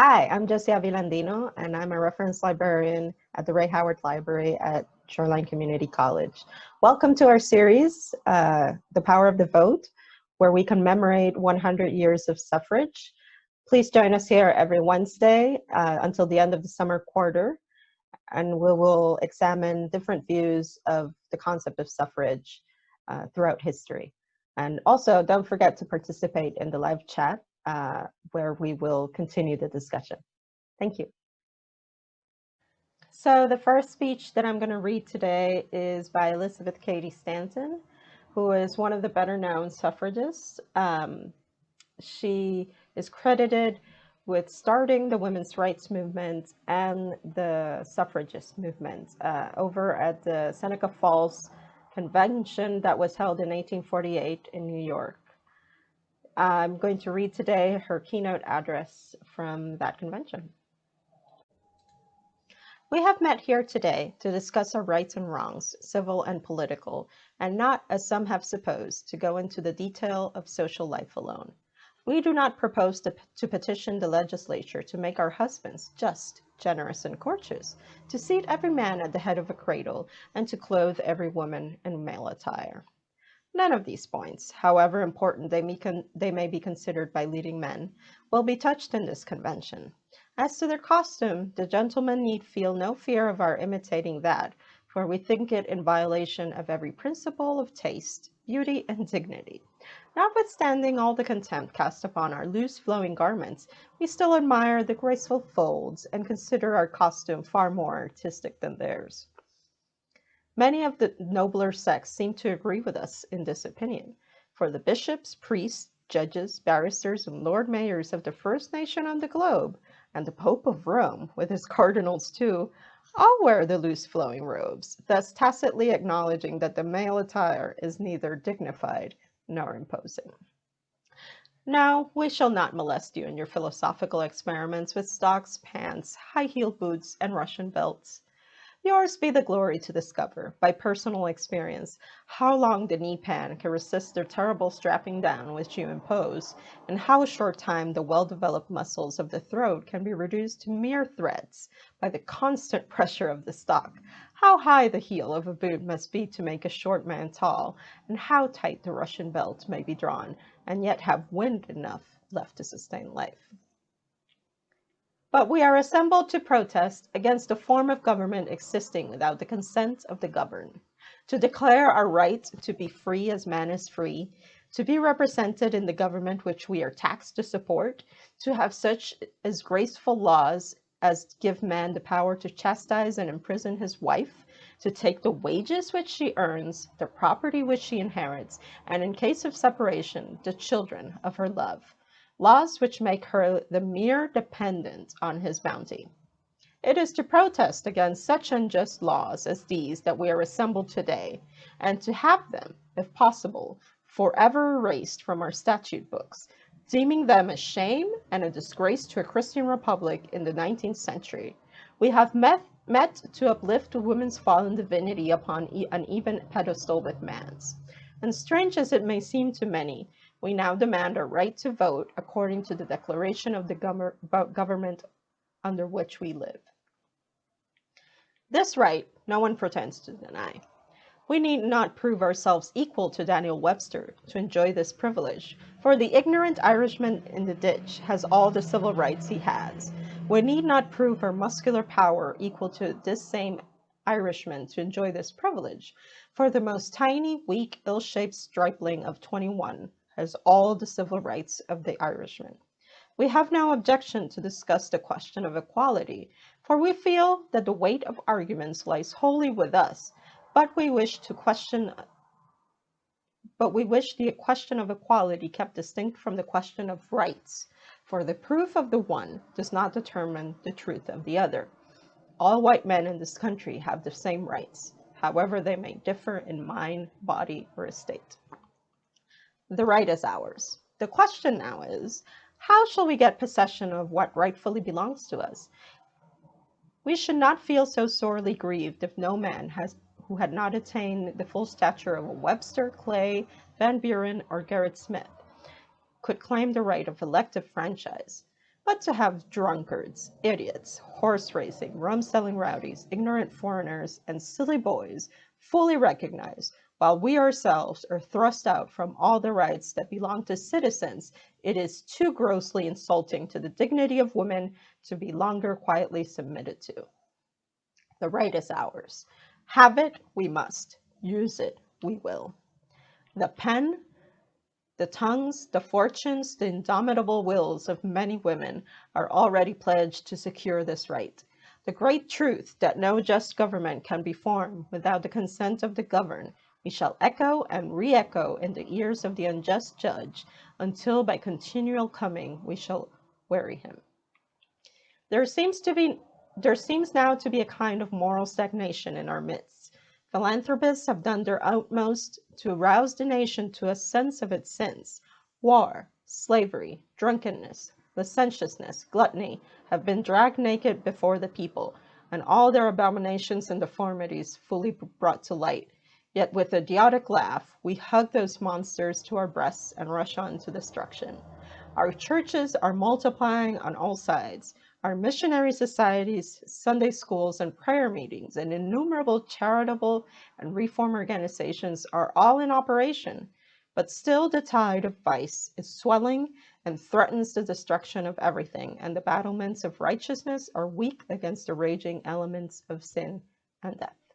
Hi, I'm Jessie Avilandino, and I'm a reference librarian at the Ray Howard Library at Shoreline Community College. Welcome to our series, uh, The Power of the Vote, where we commemorate 100 years of suffrage. Please join us here every Wednesday uh, until the end of the summer quarter, and we will examine different views of the concept of suffrage uh, throughout history. And also, don't forget to participate in the live chat uh, where we will continue the discussion. Thank you. So the first speech that I'm going to read today is by Elizabeth Cady Stanton, who is one of the better known suffragists. Um, she is credited with starting the women's rights movement and the suffragist movement uh, over at the Seneca Falls Convention that was held in 1848 in New York. I'm going to read today her keynote address from that convention. We have met here today to discuss our rights and wrongs, civil and political, and not, as some have supposed, to go into the detail of social life alone. We do not propose to, to petition the legislature to make our husbands just, generous, and courteous, to seat every man at the head of a cradle, and to clothe every woman in male attire. None of these points, however important they may, they may be considered by leading men, will be touched in this convention. As to their costume, the gentlemen need feel no fear of our imitating that, for we think it in violation of every principle of taste, beauty, and dignity. Notwithstanding all the contempt cast upon our loose flowing garments, we still admire the graceful folds and consider our costume far more artistic than theirs. Many of the nobler sex seem to agree with us in this opinion, for the bishops, priests, judges, barristers, and lord mayors of the first nation on the globe, and the Pope of Rome, with his cardinals too, all wear the loose flowing robes, thus tacitly acknowledging that the male attire is neither dignified nor imposing. Now, we shall not molest you in your philosophical experiments with stocks, pants, high-heeled boots, and Russian belts. Yours be the glory to discover, by personal experience, how long the knee pan can resist the terrible strapping down which you impose, and how short time the well-developed muscles of the throat can be reduced to mere threads by the constant pressure of the stock, how high the heel of a boot must be to make a short man tall, and how tight the Russian belt may be drawn, and yet have wind enough left to sustain life. But we are assembled to protest against a form of government existing without the consent of the governed, to declare our right to be free as man is free, to be represented in the government which we are taxed to support, to have such as graceful laws as give man the power to chastise and imprison his wife, to take the wages which she earns, the property which she inherits, and in case of separation, the children of her love laws which make her the mere dependent on his bounty. It is to protest against such unjust laws as these that we are assembled today, and to have them, if possible, forever erased from our statute books, deeming them a shame and a disgrace to a Christian republic in the 19th century. We have met, met to uplift woman's fallen divinity upon an even pedestal with man's. And strange as it may seem to many, we now demand our right to vote according to the declaration of the government under which we live. This right, no one pretends to deny. We need not prove ourselves equal to Daniel Webster to enjoy this privilege, for the ignorant Irishman in the ditch has all the civil rights he has. We need not prove our muscular power equal to this same Irishman to enjoy this privilege, for the most tiny, weak, ill-shaped stripling of 21 has all the civil rights of the Irishman. We have no objection to discuss the question of equality, for we feel that the weight of arguments lies wholly with us, but we wish to question but we wish the question of equality kept distinct from the question of rights, for the proof of the one does not determine the truth of the other. All white men in this country have the same rights, however they may differ in mind, body, or estate. The right is ours. The question now is, how shall we get possession of what rightfully belongs to us? We should not feel so sorely grieved if no man has who had not attained the full stature of a Webster, Clay, Van Buren, or Gerrit Smith could claim the right of elective franchise. but to have drunkards, idiots, horse racing, rum selling rowdies, ignorant foreigners, and silly boys fully recognized, while we ourselves are thrust out from all the rights that belong to citizens, it is too grossly insulting to the dignity of women to be longer quietly submitted to. The right is ours. Have it, we must. Use it, we will. The pen, the tongues, the fortunes, the indomitable wills of many women are already pledged to secure this right. The great truth that no just government can be formed without the consent of the governed, we shall echo and re-echo in the ears of the unjust judge until by continual coming we shall weary him. There seems to be there seems now to be a kind of moral stagnation in our midst. Philanthropists have done their utmost to rouse the nation to a sense of its sins. War, slavery, drunkenness, licentiousness, gluttony have been dragged naked before the people, and all their abominations and deformities fully brought to light. Yet with a idiotic laugh, we hug those monsters to our breasts and rush on to destruction. Our churches are multiplying on all sides. Our missionary societies, Sunday schools, and prayer meetings, and innumerable charitable and reform organizations are all in operation. But still the tide of vice is swelling and threatens the destruction of everything, and the battlements of righteousness are weak against the raging elements of sin and death.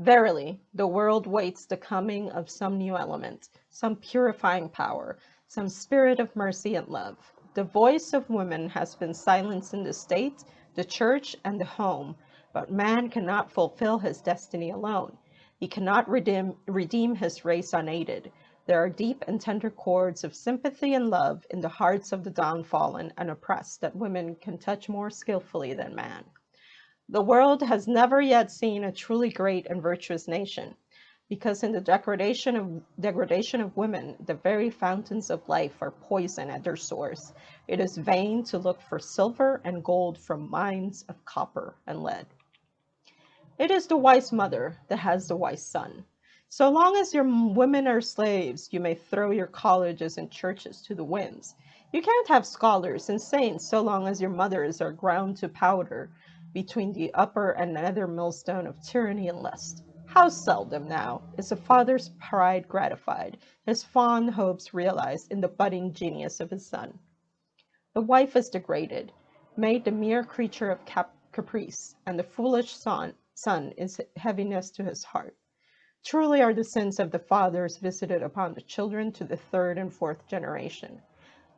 Verily, the world waits the coming of some new element, some purifying power, some spirit of mercy and love. The voice of women has been silenced in the state, the church, and the home, but man cannot fulfill his destiny alone. He cannot redeem, redeem his race unaided. There are deep and tender chords of sympathy and love in the hearts of the downfallen and oppressed that women can touch more skillfully than man. The world has never yet seen a truly great and virtuous nation because in the degradation of degradation of women, the very fountains of life are poison at their source. It is vain to look for silver and gold from mines of copper and lead. It is the wise mother that has the wise son. So long as your women are slaves, you may throw your colleges and churches to the winds. You can't have scholars and saints so long as your mothers are ground to powder between the upper and nether millstone of tyranny and lust. How seldom now is a father's pride gratified, his fond hopes realized in the budding genius of his son. The wife is degraded, made the mere creature of cap caprice, and the foolish son, son is heaviness to his heart. Truly are the sins of the fathers visited upon the children to the third and fourth generation.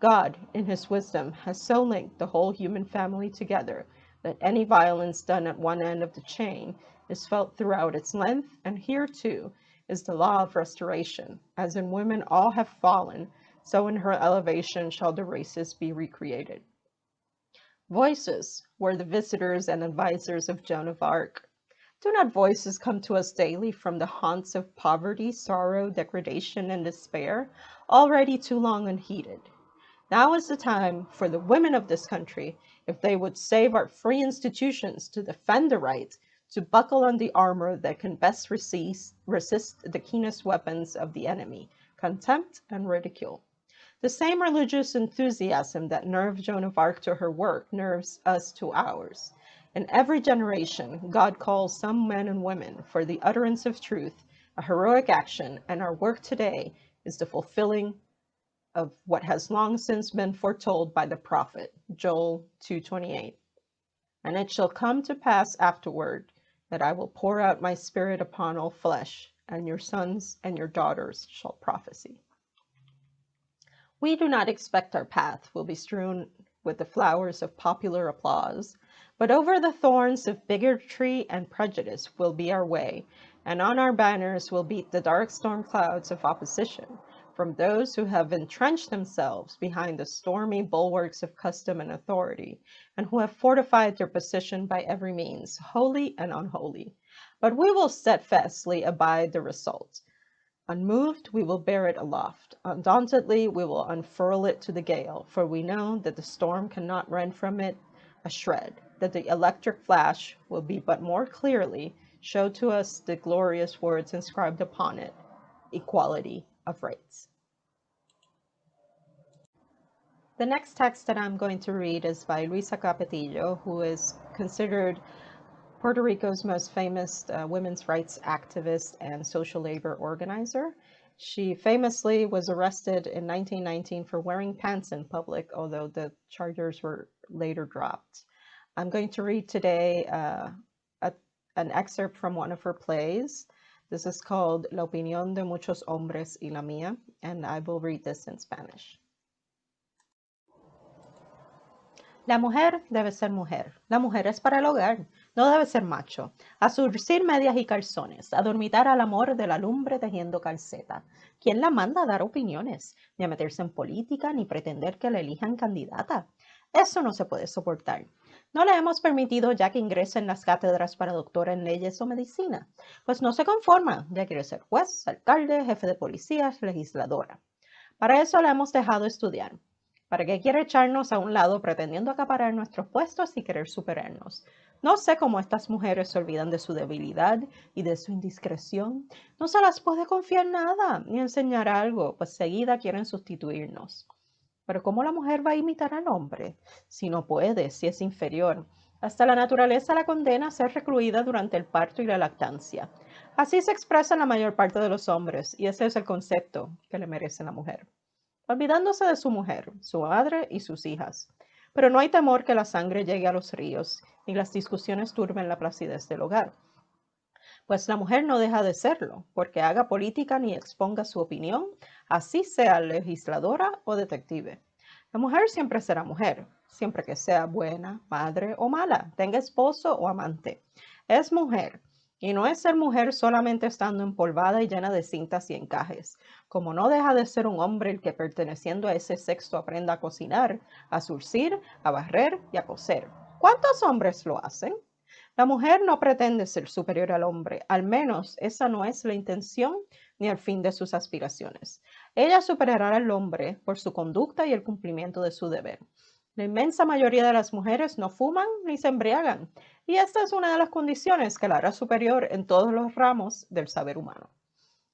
God, in his wisdom, has so linked the whole human family together that any violence done at one end of the chain is felt throughout its length, and here too is the law of restoration. As in women all have fallen, so in her elevation shall the races be recreated. Voices were the visitors and advisers of Joan of Arc. Do not voices come to us daily from the haunts of poverty, sorrow, degradation, and despair, already too long unheeded? Now is the time for the women of this country, if they would save our free institutions to defend the right, to buckle on the armor that can best resist, resist the keenest weapons of the enemy, contempt and ridicule. The same religious enthusiasm that nerved Joan of Arc to her work nerves us to ours. In every generation, God calls some men and women for the utterance of truth, a heroic action, and our work today is the fulfilling of what has long since been foretold by the prophet, Joel 2.28. And it shall come to pass afterward that I will pour out my spirit upon all flesh, and your sons and your daughters shall prophesy. We do not expect our path will be strewn with the flowers of popular applause, but over the thorns of bigotry and prejudice will be our way, and on our banners will beat the dark storm clouds of opposition, from those who have entrenched themselves behind the stormy bulwarks of custom and authority, and who have fortified their position by every means, holy and unholy. But we will steadfastly abide the result. Unmoved, we will bear it aloft. Undauntedly, we will unfurl it to the gale, for we know that the storm cannot rend from it a shred, that the electric flash will be but more clearly show to us the glorious words inscribed upon it, equality of rights. The next text that I'm going to read is by Luisa Capetillo, who is considered Puerto Rico's most famous uh, women's rights activist and social labor organizer. She famously was arrested in 1919 for wearing pants in public, although the charges were later dropped. I'm going to read today uh, a, an excerpt from one of her plays. This is called La opinión de muchos hombres y la mía, and I will read this in Spanish. La mujer debe ser mujer. La mujer es para el hogar. No debe ser macho. A surcir medias y calzones. A dormitar al amor de la lumbre tejiendo calceta. ¿Quién la manda a dar opiniones? Ni a meterse en política, ni pretender que la elijan candidata. Eso no se puede soportar. No le hemos permitido ya que ingrese en las cátedras para doctora en leyes o medicina, pues no se conforma, ya quiere ser juez, alcalde, jefe de policía, legisladora. Para eso la hemos dejado estudiar, ¿Para qué quiere echarnos a un lado pretendiendo acaparar nuestros puestos y querer superarnos? No sé cómo estas mujeres se olvidan de su debilidad y de su indiscreción. No se las puede confiar nada ni enseñar algo, pues seguida quieren sustituirnos. Pero ¿cómo la mujer va a imitar al hombre? Si no puede, si es inferior. Hasta la naturaleza la condena a ser recluida durante el parto y la lactancia. Así se expresa la mayor parte de los hombres, y ese es el concepto que le merece la mujer olvidándose de su mujer, su madre y sus hijas. Pero no hay temor que la sangre llegue a los ríos, ni las discusiones turben la placidez del hogar. Pues la mujer no deja de serlo, porque haga política ni exponga su opinión, así sea legisladora o detective. La mujer siempre será mujer, siempre que sea buena, madre o mala, tenga esposo o amante. Es mujer, y no es ser mujer solamente estando empolvada y llena de cintas y encajes, como no deja de ser un hombre el que perteneciendo a ese sexo aprenda a cocinar, a surcir, a barrer y a coser. ¿Cuántos hombres lo hacen? La mujer no pretende ser superior al hombre, al menos esa no es la intención ni el fin de sus aspiraciones. Ella superará al hombre por su conducta y el cumplimiento de su deber. La inmensa mayoría de las mujeres no fuman ni se embriagan, y esta es una de las condiciones que la hará superior en todos los ramos del saber humano.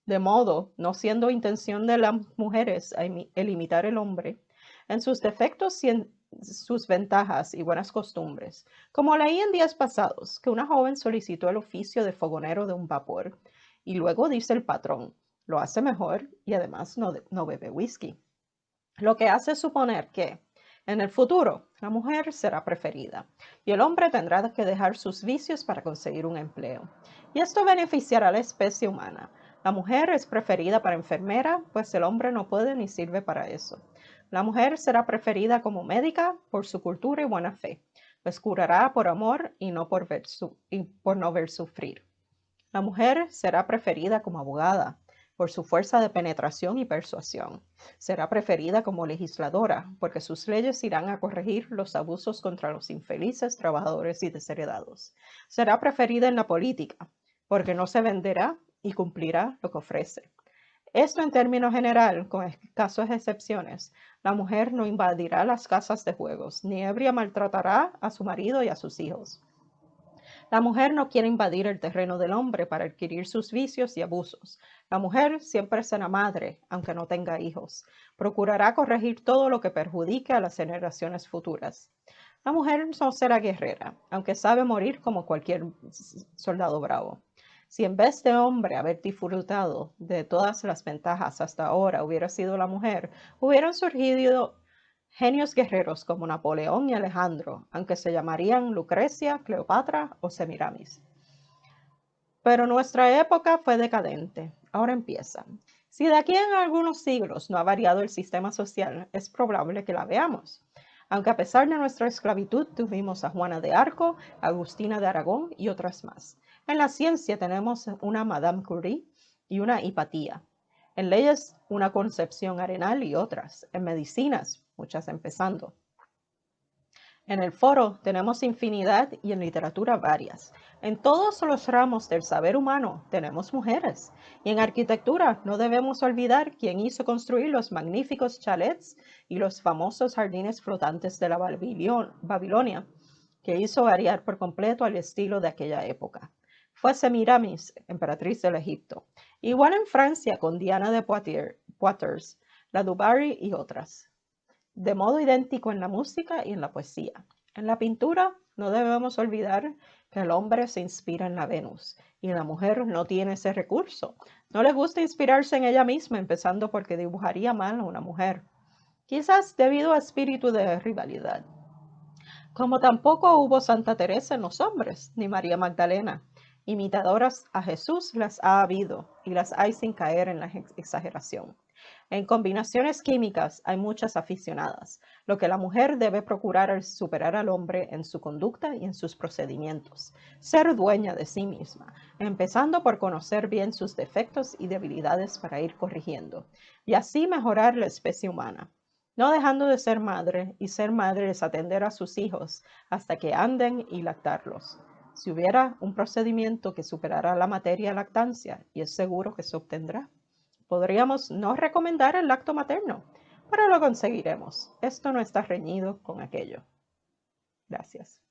De modo, no siendo intención de las mujeres el imitar el hombre, en sus defectos y en sus ventajas y buenas costumbres, como leí en días pasados que una joven solicitó el oficio de fogonero de un vapor, y luego dice el patrón, lo hace mejor y además no, no bebe whisky. Lo que hace suponer que, en el futuro, la mujer será preferida y el hombre tendrá que dejar sus vicios para conseguir un empleo. Y esto beneficiará a la especie humana. La mujer es preferida para enfermera, pues el hombre no puede ni sirve para eso. La mujer será preferida como médica por su cultura y buena fe, pues curará por amor y no por, y por no ver sufrir. La mujer será preferida como abogada, por su fuerza de penetración y persuasión. Será preferida como legisladora, porque sus leyes irán a corregir los abusos contra los infelices trabajadores y desheredados. Será preferida en la política, porque no se venderá y cumplirá lo que ofrece. Esto en términos general, con escasas excepciones, la mujer no invadirá las casas de juegos, ni ebria maltratará a su marido y a sus hijos. La mujer no quiere invadir el terreno del hombre para adquirir sus vicios y abusos. La mujer siempre será madre, aunque no tenga hijos. Procurará corregir todo lo que perjudique a las generaciones futuras. La mujer no será guerrera, aunque sabe morir como cualquier soldado bravo. Si en vez de hombre haber disfrutado de todas las ventajas hasta ahora hubiera sido la mujer, hubieran surgido Genios guerreros como Napoleón y Alejandro, aunque se llamarían Lucrecia, Cleopatra o Semiramis. Pero nuestra época fue decadente. Ahora empieza. Si de aquí en algunos siglos no ha variado el sistema social, es probable que la veamos. Aunque a pesar de nuestra esclavitud tuvimos a Juana de Arco, Agustina de Aragón y otras más. En la ciencia tenemos una Madame Curie y una Hipatía. En leyes, una Concepción Arenal y otras. En medicinas, muchas empezando. En el foro tenemos infinidad y en literatura varias. En todos los ramos del saber humano tenemos mujeres. Y en arquitectura no debemos olvidar quién hizo construir los magníficos chalets y los famosos jardines flotantes de la Babilonia, que hizo variar por completo al estilo de aquella época. Fue Semiramis, emperatriz del Egipto. Igual en Francia con Diana de Poitiers, la Dubarry y otras. De modo idéntico en la música y en la poesía. En la pintura no debemos olvidar que el hombre se inspira en la Venus y la mujer no tiene ese recurso. No le gusta inspirarse en ella misma, empezando porque dibujaría mal a una mujer, quizás debido a espíritu de rivalidad. Como tampoco hubo Santa Teresa en los hombres, ni María Magdalena. Imitadoras a Jesús las ha habido y las hay sin caer en la exageración. En combinaciones químicas hay muchas aficionadas. Lo que la mujer debe procurar es superar al hombre en su conducta y en sus procedimientos, ser dueña de sí misma, empezando por conocer bien sus defectos y debilidades para ir corrigiendo, y así mejorar la especie humana no dejando de ser madre, y ser madre es atender a sus hijos hasta que anden y lactarlos. Si hubiera un procedimiento que superara la materia lactancia, y es seguro que se obtendrá, podríamos no recomendar el lacto materno, pero lo conseguiremos. Esto no está reñido con aquello. Gracias.